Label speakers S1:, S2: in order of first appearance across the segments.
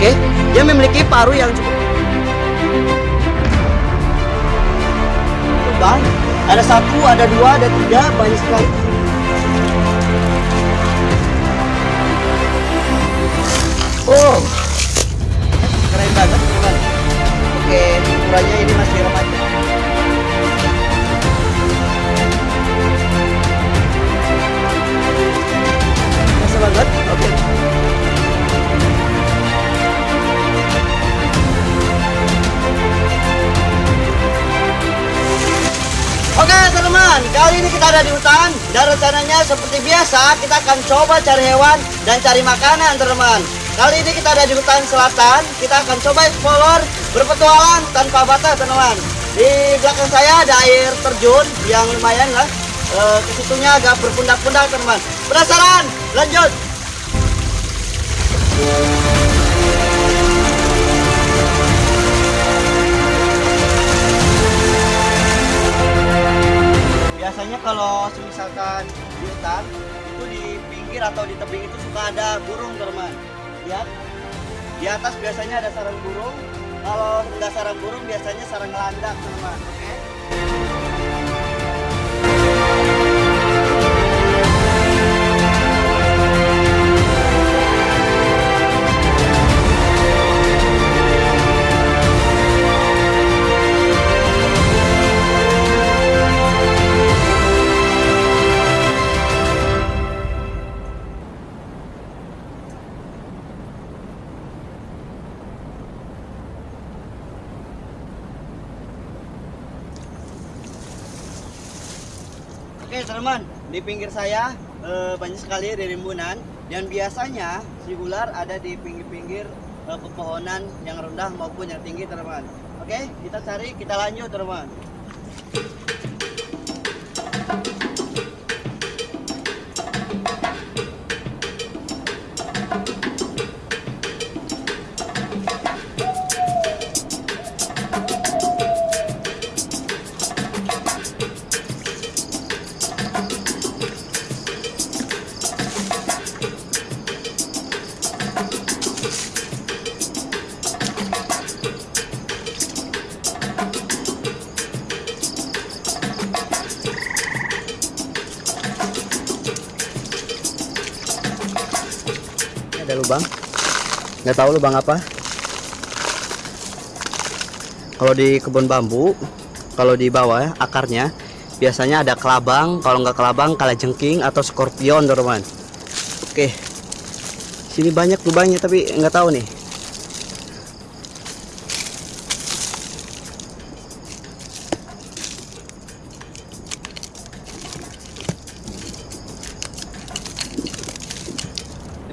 S1: Oke, dia memiliki paruh yang cukup. Bang, ada satu, ada dua, ada tiga, banyak sekali. Oh, keren banget teman. Oke, ukurannya ini masih kita ada di hutan dan rencananya seperti biasa kita akan coba cari hewan dan cari makanan teman-teman. Kali ini kita ada di hutan selatan, kita akan coba explore berpetualang tanpa batas teman-teman. Di belakang saya ada air terjun yang lumayan lah. E, ke situnya agak berpundak-pundak teman-teman. Penasaran? Lanjut. Kalau misalkan di hutan itu di pinggir atau di tebing itu suka ada burung teman lihat di atas biasanya ada sarang burung. Kalau nggak sarang burung biasanya sarang landak teman oke teman-teman, di pinggir saya eh, banyak sekali ririmbunan dan biasanya si ular ada di pinggir-pinggir eh, pepohonan yang rendah maupun yang tinggi teman-teman. Oke, kita cari, kita lanjut teman-teman. Ada lubang. Nggak tahu lubang apa. Kalau di kebun bambu, kalau di bawah ya, akarnya biasanya ada kelabang. Kalau nggak kelabang, kalajengking atau skorpion, teman. Oke. Sini banyak lubangnya tapi nggak tahu nih.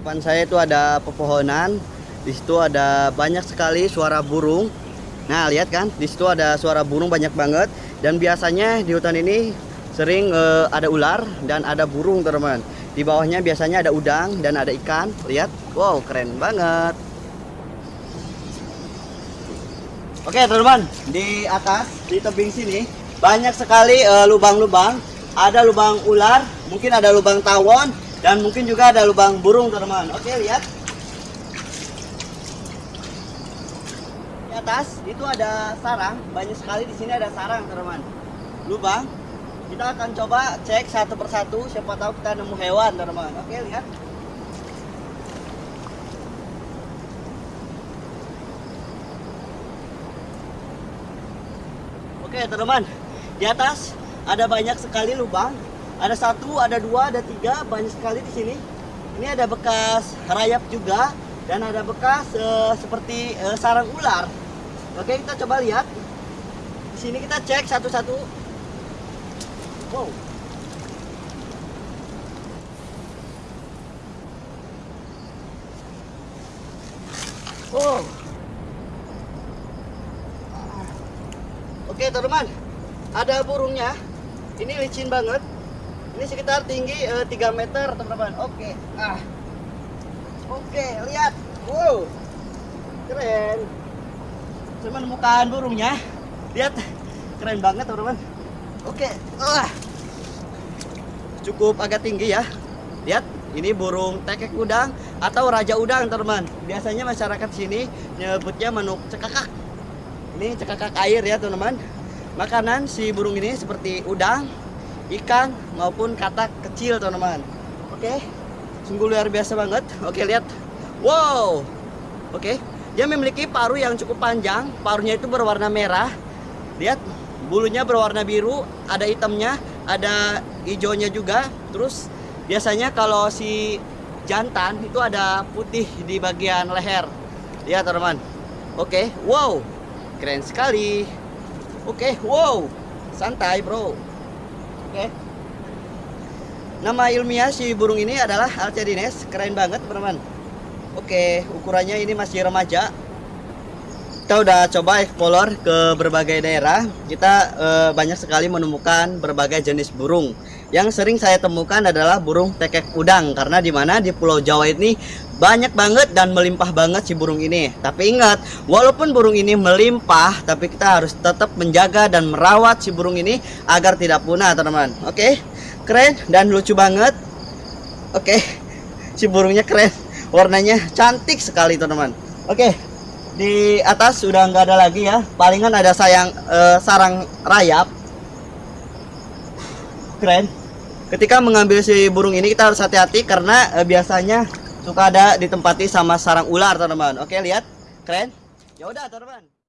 S1: Depan saya itu ada pepohonan di situ ada banyak sekali suara burung. Nah lihat kan di situ ada suara burung banyak banget. Dan biasanya di hutan ini sering eh, ada ular dan ada burung teman di bawahnya biasanya ada udang dan ada ikan. Lihat wow keren banget. Oke teman-teman di atas di tebing sini banyak sekali eh, lubang-lubang. Ada lubang ular mungkin ada lubang tawon dan mungkin juga ada lubang burung teman-teman. Oke lihat. Di atas itu ada sarang. Banyak sekali di sini ada sarang teman-teman. Lubang. Kita akan coba cek satu persatu. Siapa tahu kita nemu hewan teman-teman. Oke lihat. Oke teman-teman. Di atas ada banyak sekali lubang ada satu, ada dua, ada tiga, banyak sekali di sini. Ini ada bekas rayap juga dan ada bekas eh, seperti eh, sarang ular. Oke, kita coba lihat. Di sini kita cek satu-satu. Wow. Oh. Oke, teman-teman. Ada burungnya. Ini licin banget. Ini sekitar tinggi eh, 3 meter, teman-teman. Oke. Ah. Oke, lihat. Wow. Keren. Saya menemukan burungnya. Lihat. Keren banget, teman-teman. Oke. Ah. Cukup agak tinggi ya. Lihat. Ini burung tekek udang atau raja udang, teman. Biasanya masyarakat sini nyebutnya manuk cekakak. Ini cekakak air ya, teman-teman. Makanan si burung ini seperti udang, ikan maupun katak kecil, teman-teman. Oke. Sungguh luar biasa banget. Oke, lihat. Wow. Oke. Dia memiliki paruh yang cukup panjang. Paruhnya itu berwarna merah. Lihat, bulunya berwarna biru, ada hitamnya, ada hijaunya juga. Terus biasanya kalau si jantan itu ada putih di bagian leher. Lihat, teman-teman. Oke. Wow. Keren sekali. Oke, wow. Santai, Bro. Oke. Nama ilmiah si burung ini adalah Alcedines. Keren banget, teman-teman. Oke, ukurannya ini masih remaja. Kita udah coba explore ke berbagai daerah. Kita eh, banyak sekali menemukan berbagai jenis burung. Yang sering saya temukan adalah burung tekek udang karena di mana di Pulau Jawa ini banyak banget dan melimpah banget si burung ini. Tapi ingat, walaupun burung ini melimpah, tapi kita harus tetap menjaga dan merawat si burung ini agar tidak punah, teman-teman. Oke, keren dan lucu banget. Oke, si burungnya keren, warnanya cantik sekali, teman-teman. Oke, di atas sudah nggak ada lagi ya. Palingan ada sayang eh, sarang rayap. Keren. Ketika mengambil si burung ini kita harus hati-hati karena eh, biasanya suka ada ditempati sama sarang ular, teman-teman. Oke, lihat. Keren. Ya udah, teman-teman.